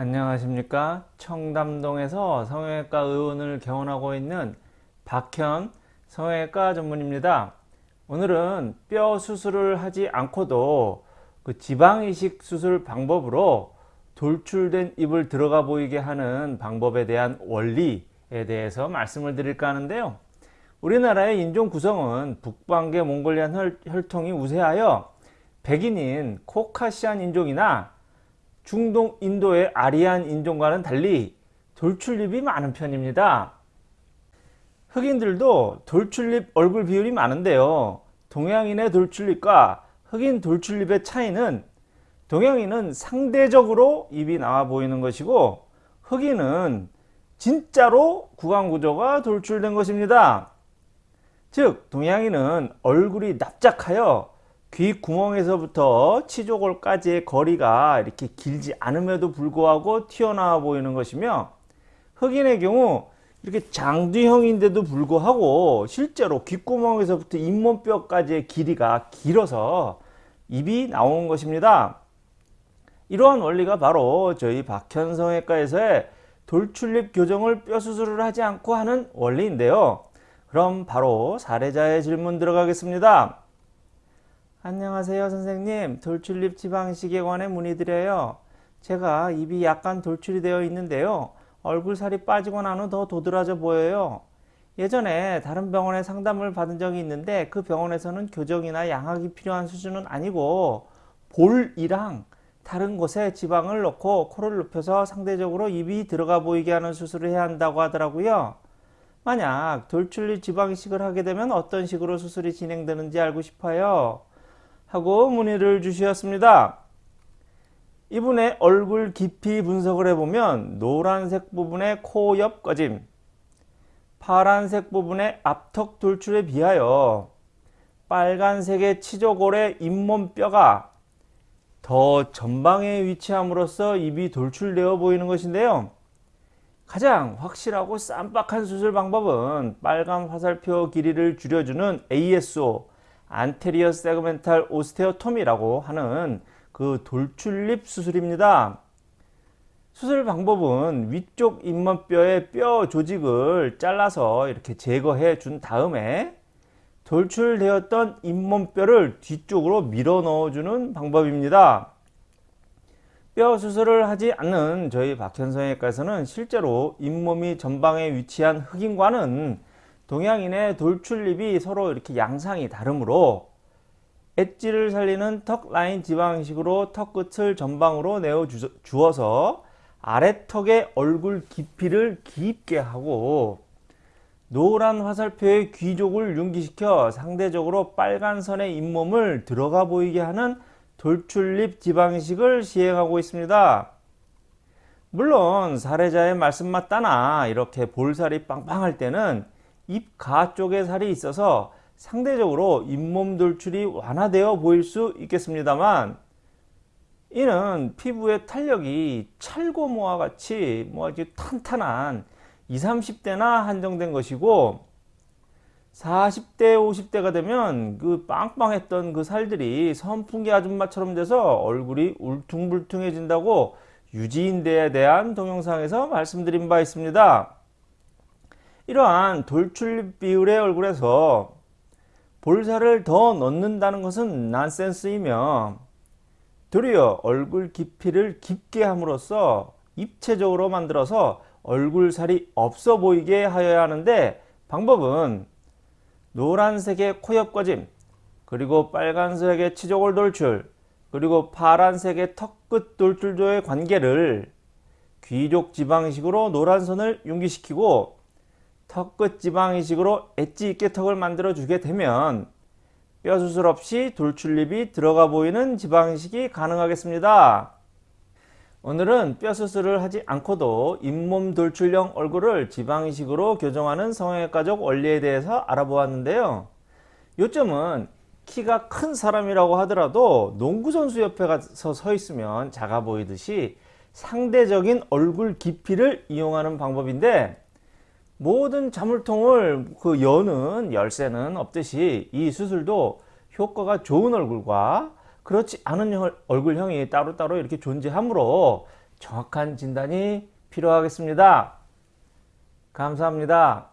안녕하십니까? 청담동에서 성형외과 의원을 개원하고 있는 박현 성형외과 전문입니다. 오늘은 뼈 수술을 하지 않고도 그 지방이식 수술 방법으로 돌출된 입을 들어가 보이게 하는 방법에 대한 원리에 대해서 말씀을 드릴까 하는데요. 우리나라의 인종 구성은 북방계 몽골리안 혈통이 우세하여 백인인 코카시안 인종이나 중동 인도의 아리안 인종과는 달리 돌출입이 많은 편입니다. 흑인들도 돌출입 얼굴 비율이 많은데요. 동양인의 돌출입과 흑인 돌출입의 차이는 동양인은 상대적으로 입이 나와 보이는 것이고 흑인은 진짜로 구강구조가 돌출된 것입니다. 즉 동양인은 얼굴이 납작하여 귓구멍에서부터 치조골까지의 거리가 이렇게 길지 않음에도 불구하고 튀어나와 보이는 것이며 흑인의 경우 이렇게 장두형인데도 불구하고 실제로 귓구멍에서부터 잇몸뼈까지의 길이가 길어서 입이 나온 것입니다. 이러한 원리가 바로 저희 박현성외과에서의 돌출입 교정을 뼈 수술을 하지 않고 하는 원리인데요. 그럼 바로 사례자의 질문 들어가겠습니다. 안녕하세요 선생님. 돌출입 지방식에 관해 문의드려요. 제가 입이 약간 돌출이 되어 있는데요. 얼굴살이 빠지고 난 후 더 도드라져 보여요. 예전에 다른 병원에 상담을 받은 적이 있는데 그 병원에서는 교정이나 양악이 필요한 수준은 아니고 볼이랑 다른 곳에 지방을 넣고 코를 눕혀서 상대적으로 입이 들어가 보이게 하는 수술을 해야 한다고 하더라고요. 만약 돌출입 지방이식을 하게 되면 어떤 식으로 수술이 진행되는지 알고 싶어요 하고 문의를 주셨습니다. 이분의 얼굴 깊이 분석을 해보면 노란색 부분의 코 옆 꺼짐, 파란색 부분의 앞턱 돌출에 비하여 빨간색의 치조골의 잇몸뼈가 더 전방에 위치함으로써 입이 돌출되어 보이는 것인데요. 가장 확실하고 쌈박한 수술 방법은 빨간 화살표 길이를 줄여주는 ASO 안테리어 세그멘탈 오스테오토미라고 하는 그 돌출립 수술입니다. 수술 방법은 위쪽 잇몸뼈의 뼈 조직을 잘라서 이렇게 제거해 준 다음에 돌출되었던 잇몸뼈를 뒤쪽으로 밀어 넣어주는 방법입니다. 뼈 수술을 하지 않는 저희 박현성외과에서는 실제로 잇몸이 전방에 위치한 흑인과는 동양인의 돌출입이 서로 이렇게 양상이 다르므로 엣지를 살리는 턱 라인 지방식으로 턱 끝을 전방으로 내어 주어서 아래턱의 얼굴 깊이를 깊게 하고 노란 화살표의 귀족을 융기시켜 상대적으로 빨간 선의 잇몸을 들어가 보이게 하는 돌출입 지방식을 시행하고 있습니다. 물론 사례자의 말씀만 따나 이렇게 볼살이 빵빵할 때는 입가 쪽에 살이 있어서 상대적으로 잇몸 돌출이 완화되어 보일 수 있겠습니다만 이는 피부의 탄력이 찰고모와 같이 뭐 아주 탄탄한 20, 30대나 한정된 것이고 40대 50대가 되면 그 빵빵했던 그 살들이 선풍기 아줌마처럼 돼서 얼굴이 울퉁불퉁해진다고 유지인대에 대한 동영상에서 말씀드린 바 있습니다. 이러한 돌출 비율의 얼굴에서 볼살을 더 넣는다는 것은 난센스이며 도리어 얼굴 깊이를 깊게 함으로써 입체적으로 만들어서 얼굴살이 없어 보이게 하여야 하는데 방법은 노란색의 코옆 꺼짐 그리고 빨간색의 치조골 돌출 그리고 파란색의 턱끝 돌출조의 관계를 귀족 지방식으로 노란 선을 융기시키고 턱끝 지방 이식으로 엣지 있게 턱을 만들어 주게 되면 뼈 수술 없이 돌출입이 들어가 보이는 지방 이식이 가능하겠습니다. 오늘은 뼈 수술을 하지 않고도 잇몸 돌출형 얼굴을 지방 이식으로 교정하는 성형외과적 원리에 대해서 알아보았는데요. 요점은 키가 큰 사람이라고 하더라도 농구선수 옆에 가서 서 있으면 작아 보이듯이 상대적인 얼굴 깊이를 이용하는 방법인데 모든 자물통을 그 여는 열쇠는 없듯이 이 수술도 효과가 좋은 얼굴과 그렇지 않은 얼굴형이 따로따로 이렇게 존재하므로 정확한 진단이 필요하겠습니다. 감사합니다.